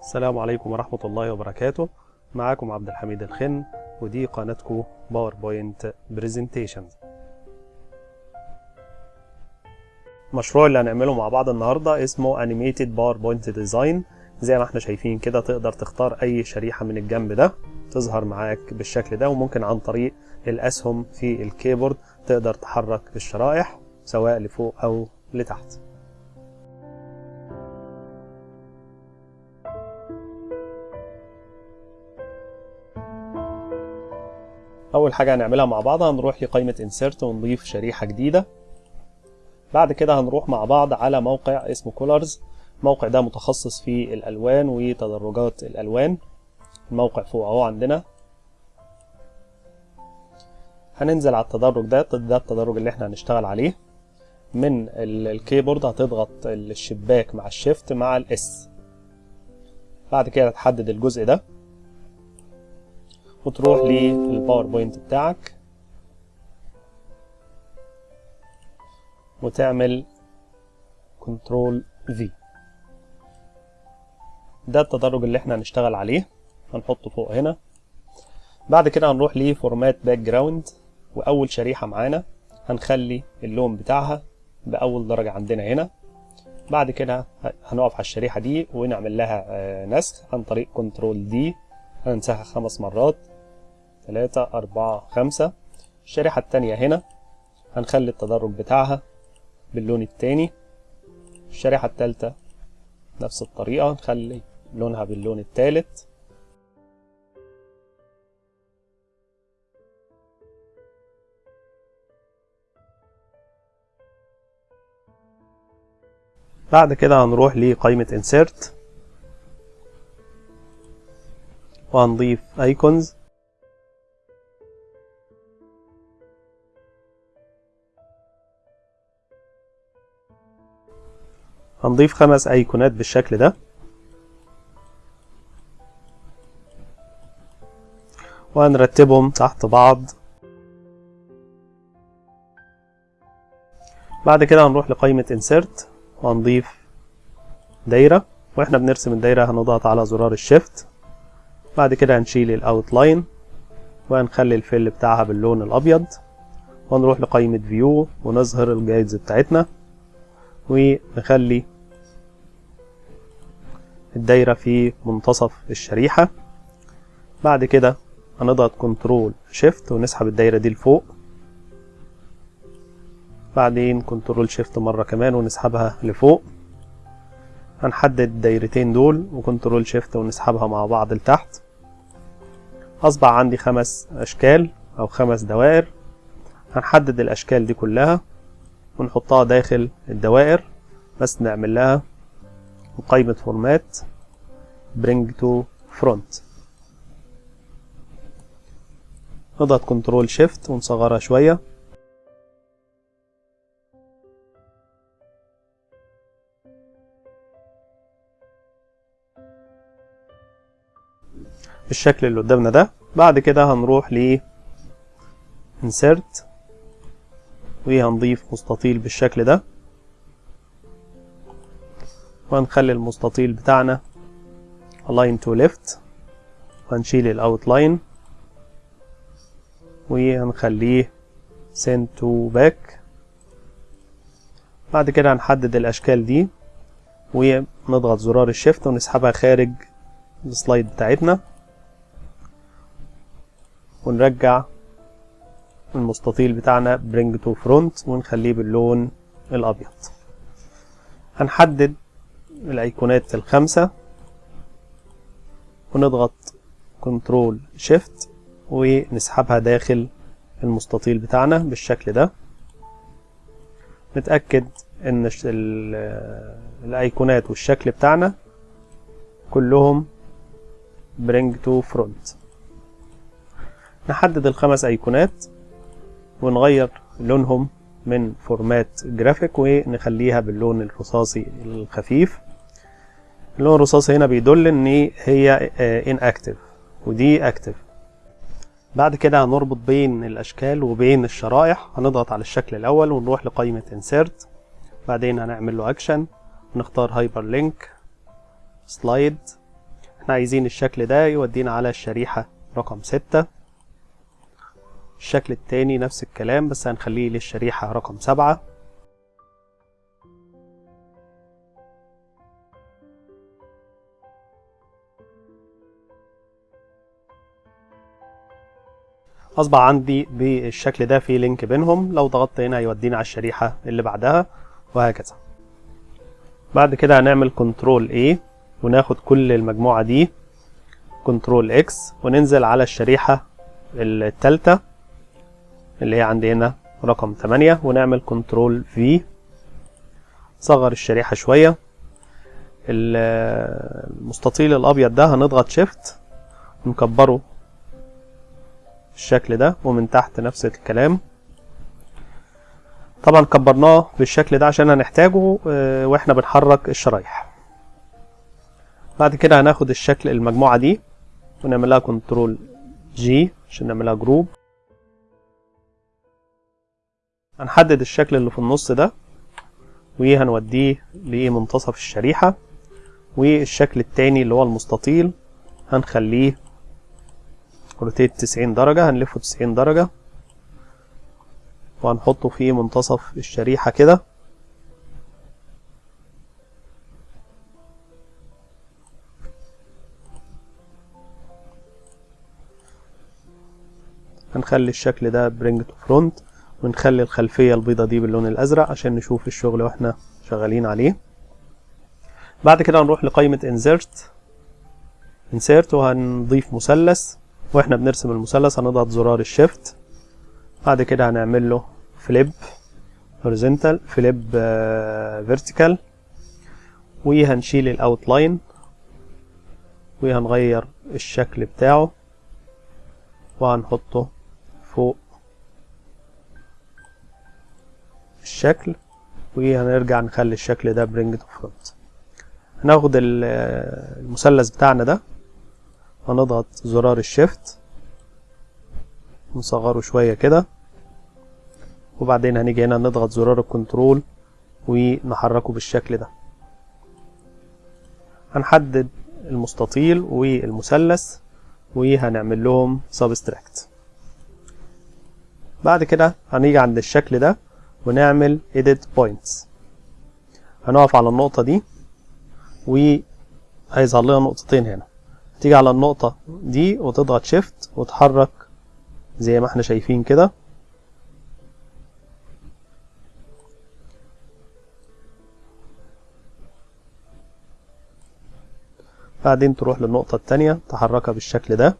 السلام عليكم ورحمة الله وبركاته. معاكم عبد الحميد الخن ودي قناتكم PowerPoint Presentations المشروع اللي هنعمله مع بعض النهاردة اسمه Animated PowerPoint Design. زي ما إحنا شايفين كده تقدر تختار أي شريحة من الجنب ده تظهر معاك بالشكل ده وممكن عن طريق الأسهم في ال keyboard تقدر تحرك الشرائح سواء لفوق أو لتحت. أول حاجة هنعملها مع بعض هنروح لقائمة insert ونضيف شريحة جديدة. بعد كده هنروح مع بعض على موقع اسمه كولرز الموقع ده متخصص في الألوان وتدرجات الألوان. الموقع فوق أهو عندنا. هننزل على التدرج ده ده التدرج اللي إحنا هنشتغل عليه. من ال keyboard هتضغط الشباك مع ال shift مع ال S بعد كده تحدد الجزء ده. وتروح لل PowerPoint بتاعك. وتعمل control V ده التدرج اللي إحنا هنشتغل عليه. هنحطه فوق هنا. بعد كده هنروح ل format background وأول شريحة معانا هنخلي اللون بتاعها بأول درجة عندنا هنا. بعد كده هنقف على الشريحة دي ونعمل لها نسخ عن طريق control D هننسخها خمس مرات. تلاتة أربعة خمسة. الشريحة التانية هنا. هنخلي التدرج بتاعها باللون التاني. الشريحة التالتة نفس الطريقة. نخلي لونها باللون التالت. بعد كده هنروح لقائمة insert. وهنضيف ايكونز. هنضيف خمس ايقونات بالشكل ده. وهنرتبهم تحت بعض. بعد كده هنروح لقائمة insert وهنضيف دايرة. وإحنا بنرسم الدايرة هنضغط على زرار ال shift. بعد كده هنشيل ال outline وهنخلي ال fill بتاعها باللون الأبيض ونروح لقائمة view ونظهر ال guides بتاعتنا ونخلي الدايرة في منتصف الشريحة. بعد كده هنضغط control shift ونسحب الدايرة دي لفوق. بعدين control shift مرة كمان ونسحبها لفوق. هنحدد الدايرتين دول و control shift ونسحبها مع بعض لتحت. أصبح عندي خمس أشكال أو خمس دوائر. هنحدد الأشكال دي كلها ونحطها داخل الدوائر. بس نعمل لها قائمة format bring to front. نضغط control shift ونصغرها شوية. بالشكل اللي قدامنا ده. بعد كده هنروح ل insert وهنضيف مستطيل بالشكل ده. وهنخلي المستطيل بتاعنا align to left. وهنشيل الاوتلاين وهنخليه send to back. بعد كده هنحدد الأشكال دي. ونضغط زرار ال shift ونسحبها خارج ال slide بتاعتنا. ونرجع المستطيل بتاعنا bring to front ونخليه باللون الأبيض. هنحدد الأيقونات الخمسة ونضغط control shift ونسحبها داخل المستطيل بتاعنا بالشكل ده. نتأكد إن الأيقونات والشكل بتاعنا كلهم bring to front. نحدد الخمس أيقونات ونغير لونهم من format graphic ونخليها باللون الرصاصي الخفيف. اللون الرصاصي هنا بيدل إن هي inactive ودي active. بعد كده هنربط بين الأشكال وبين الشرائح. هنضغط على الشكل الأول ونروح لقائمة insert. بعدين هنعمل له اكشن نختار hyperlink slide إحنا عايزين الشكل ده يودينا على الشريحة رقم ستة. الشكل التاني نفس الكلام بس هنخليه للشريحة رقم سبعة. أصبح عندي بالشكل ده في link بينهم لو ضغطت هنا هيودينا على الشريحة اللي بعدها وهكذا. بعد كده هنعمل Control A وناخد كل المجموعة دي Control X وننزل على الشريحة التالتة. اللي هي عندي هنا رقم 8 ونعمل Control V. صغر الشريحة شوية. المستطيل الأبيض ده هنضغط Shift نكبره بالشكل ده ومن تحت نفس الكلام. طبعا كبرناه بالشكل ده عشان هنحتاجه وإحنا بنحرك الشرايح. بعد كده هناخد الشكل المجموعة دي ونعملها Control G عشان نعملها group هنحدد الشكل اللي في النص ده وهنوديه لمنتصف الشريحة والشكل التاني اللي هو المستطيل هنخليه rotate 90 درجة هنلفه 90 درجة وهنحطه في منتصف الشريحة كده. هنخلي الشكل ده bring to front ونخلي الخلفية البيضة دي باللون الأزرق عشان نشوف الشغل وإحنا شغالين عليه. بعد كده هنروح لقائمة insert. insert وهنضيف مثلث. وإحنا بنرسم المثلث هنضغط زرار ال Shift بعد كده هنعمل له flip horizontal flip vertical وهنشيل ال outline وهنغير الشكل بتاعه. وهنحطه فوق الشكل وهنرجع نخلي الشكل ده bring to front هناخد المثلث بتاعنا ده هنضغط زرار ال Shift نصغره شوية كده وبعدين هنيجي هنا نضغط زرار ال Control ونحركه بالشكل ده. هنحدد المستطيل والمثلث وهنعمل لهم subtract بعد كده هنيجي عند الشكل ده ونعمل edit points. هنقف على النقطة دي وهيظهر لنا نقطتين هنا. تيجي على النقطة دي وتضغط شيفت وتحرك زي ما إحنا شايفين كده. بعدين تروح للنقطة التانية تحركها بالشكل ده.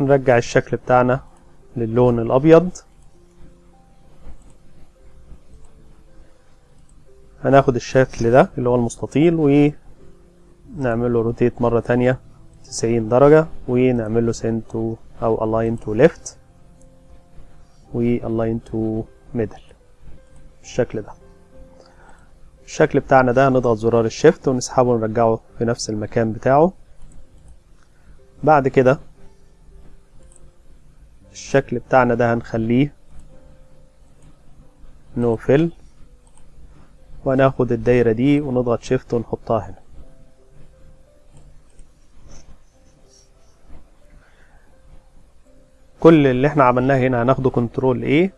هنرجع الشكل بتاعنا للون الأبيض. هناخد الشكل ده اللي هو المستطيل ونعمل له rotate مرة تانية تسعين درجة ونعمل له send to أو align to left و align to middle. بالشكل ده. الشكل بتاعنا ده هنضغط زرار ال Shift ونسحبه ونرجعه في نفس المكان بتاعه. بعد كده الشكل بتاعنا ده هنخليه no fill وهناخد الدايرة دي ونضغط Shift ونحطها هنا. كل اللي إحنا عملناه هنا هناخده Control A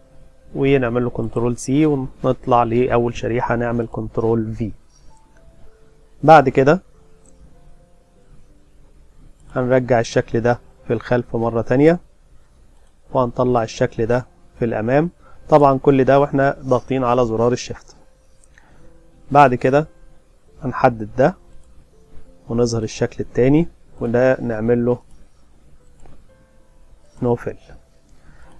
ونعمل له Control C ونطلع لأول شريحة نعمل Control V. بعد كده هنرجع الشكل ده في الخلف مرة تانية. وهنطلع الشكل ده في الأمام. طبعا كل ده وإحنا ضاغطين على زرار ال Shift بعد كده هنحدد ده ونظهر الشكل التاني وده نعمل له no fill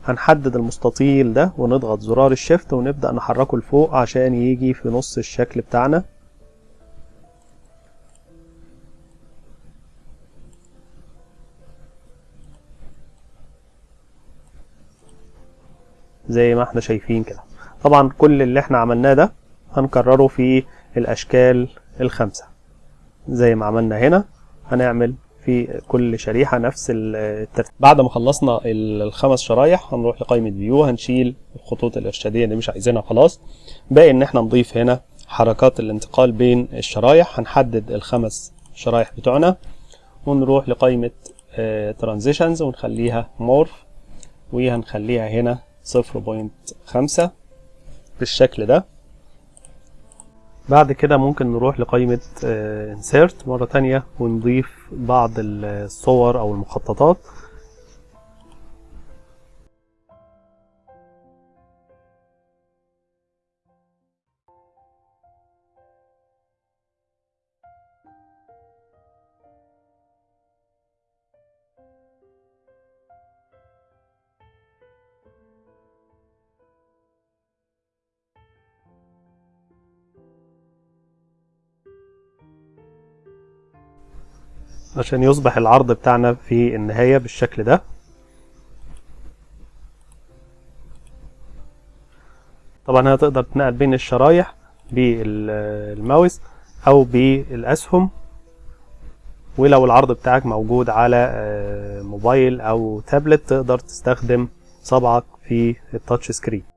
هنحدد المستطيل ده ونضغط زرار ال Shift ونبدأ نحركه لفوق عشان يجي في نص الشكل بتاعنا. زي ما إحنا شايفين كده. طبعا كل اللي إحنا عملناه ده هنكرره في الأشكال الخمسة. زي ما عملنا هنا هنعمل في كل شريحة نفس الترتيب. بعد ما خلصنا الخمس شرايح هنروح لقائمة فيو هنشيل الخطوط الإرشادية اللي مش عايزينها خلاص. باقي إن إحنا نضيف هنا حركات الانتقال بين الشرايح هنحدد الخمس شرايح بتوعنا ونروح لقائمة transitions ونخليها morph وهنخليها هنا صفر point خمسة بالشكل ده. بعد كده ممكن نروح لقائمة insert مرة تانية ونضيف بعض الصور أو المخططات. عشان يصبح العرض بتاعنا في النهاية بالشكل ده. طبعا هتقدر تنقل بين الشرايح بالماوس أو بالأسهم ولو العرض بتاعك موجود على موبايل أو تابلت تقدر تستخدم صبعك في التاتش سكرين.